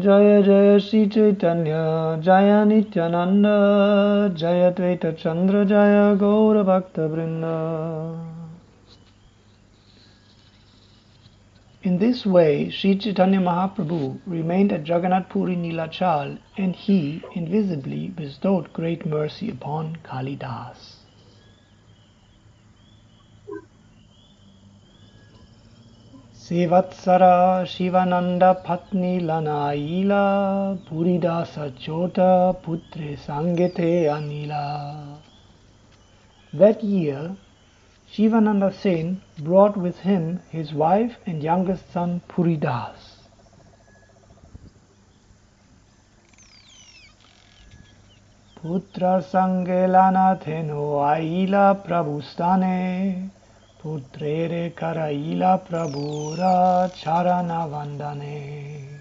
Jaya Jaya Sri Chaitanya Jaya Nityananda Jaya Dvaita Chandra Jaya Gaura Bhakta Vrinda In this way, Sri Chaitanya Mahaprabhu remained at Jagannath Puri Nilachal and he invisibly bestowed great mercy upon Kalidas. Sevatsara Shivananda Patni Lanaila Puridasa Chota Putre Sangete Anila. That year, Shivananda Sen brought with him his wife and youngest son Puridas. Putra Sangelana Theno Aila Prabhustane Putrere Karaila Prabhura Charana Vandane.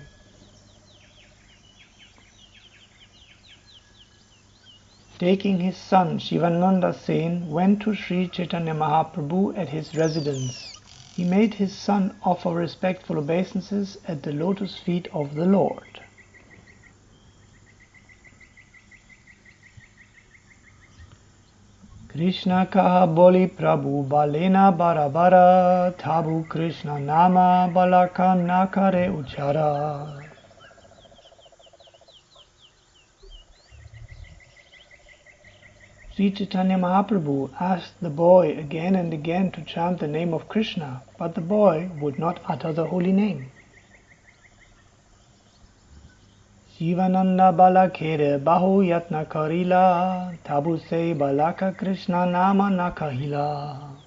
Taking his son Shivananda Sen went to Sri Chaitanya Mahaprabhu at his residence. He made his son offer respectful obeisances at the lotus feet of the Lord. Krishna kaha boli Prabhu balena barabara tabu Krishna nama balaka nakare uchara. Sri Chaitanya Mahaprabhu asked the boy again and again to chant the name of Krishna, but the boy would not utter the holy name. Shivananda balakere bahu yatna karila, tabu se balaka Krishna nama nakahila.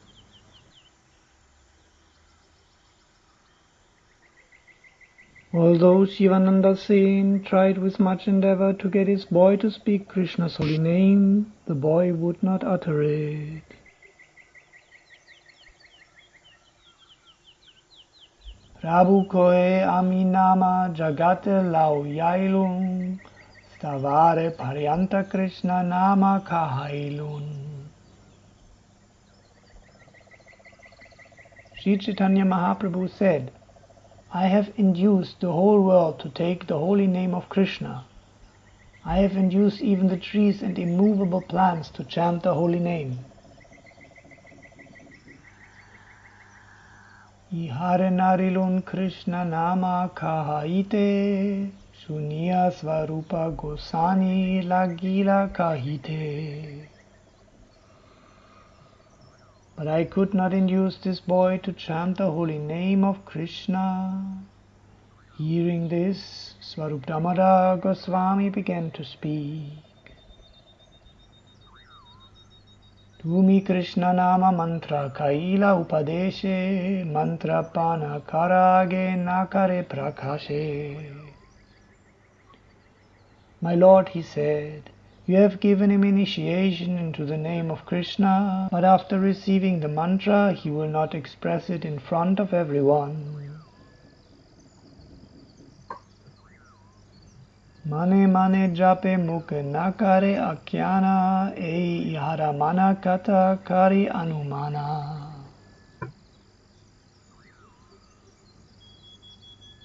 Although Shivananda Sen tried with much endeavor to get his boy to speak Krishna's holy name, the boy would not utter it. Prabhu koe aminama jagate lau yailun, stavare paryanta Krishna nama kahailun. Sri Chaitanya Mahaprabhu said, I have induced the whole world to take the holy name of Krishna. I have induced even the trees and immovable plants to chant the holy name. Ihare narilun Krishna nama kahaite, Suniya svarupa gosani lagila kahite. But I could not induce this boy to chant the holy name of Krishna. Hearing this, Swarup Damodar Goswami began to speak. Tumi Krishna Nama Mantra Kaila Upadeshe Mantra Pana Karage Nakare Prakashe. My Lord, he said, you have given him initiation into the name of Krishna, but after receiving the mantra, he will not express it in front of everyone. Mane mane jape mukhe nakare akyana ei ihara mana kata kari anumana.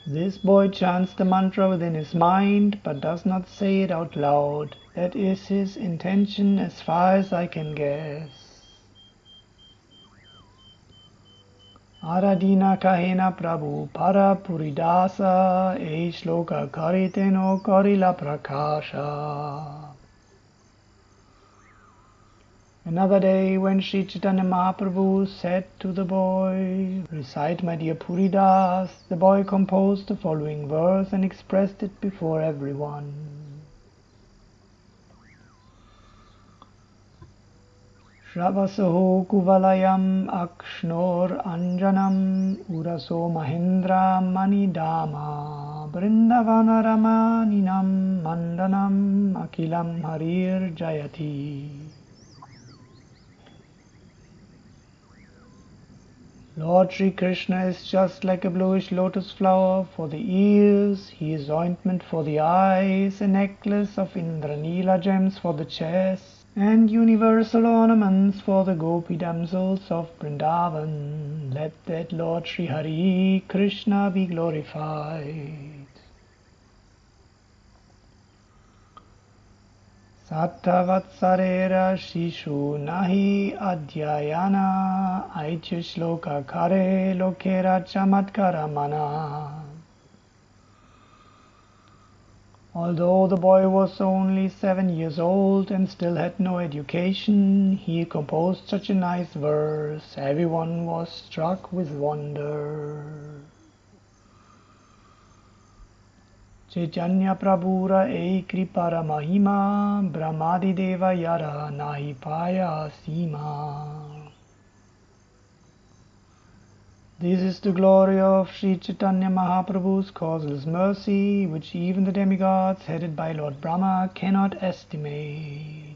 This boy chants the mantra within his mind but does not say it out loud. That is his intention as far as I can guess. Aradina kahena prabhu para puridasa e shloka kariteno karila prakasha. Another day, when Sri Chaitanya Mahaprabhu said to the boy, Recite my dear Puridas, the boy composed the following verse and expressed it before everyone. Shravasaho kuvalayam akshnor anjanam uraso mahindra manidama brindavana ramaninam mandanam akilam harir jayati. Lord Sri Krishna is just like a bluish lotus flower for the ears, he is ointment for the eyes, a necklace of Indranila gems for the chest, and universal ornaments for the gopi damsels of Vrindavan. Let that Lord Sri Hari Krishna be glorified. Sattavatsarera Shishu Nahi Adhyayana Aitya Shloka Kare Lokera Chamatkara Mana. Although the boy was only seven years old and still had no education, he composed such a nice verse. Everyone was struck with wonder. This is the glory of Sri Chaitanya Mahaprabhu's causeless mercy, which even the demigods headed by Lord Brahma cannot estimate.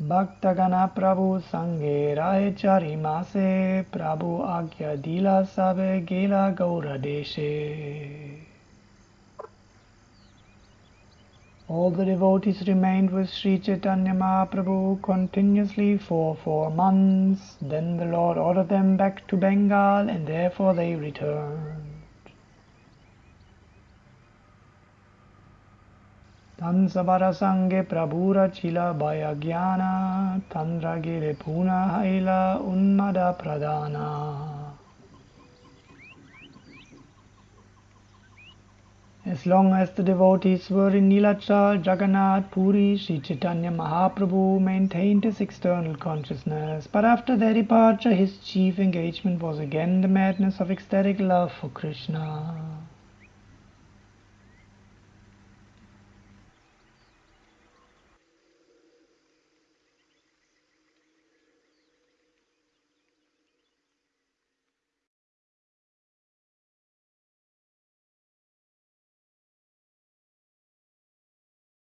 Bhaktagana Prabhu Sange Rahe Chari Mase Prabhu Agya Dila Sabe Gela Gaura Deshe. All the devotees remained with Sri Chaitanya Mahaprabhu continuously for four months. Then the Lord ordered them back to Bengal and therefore they returned. As long as the devotees were in Nilachal, Jagannath, Puri, Sri Chaitanya Mahaprabhu maintained his external consciousness, but after their departure his chief engagement was again the madness of ecstatic love for Krishna.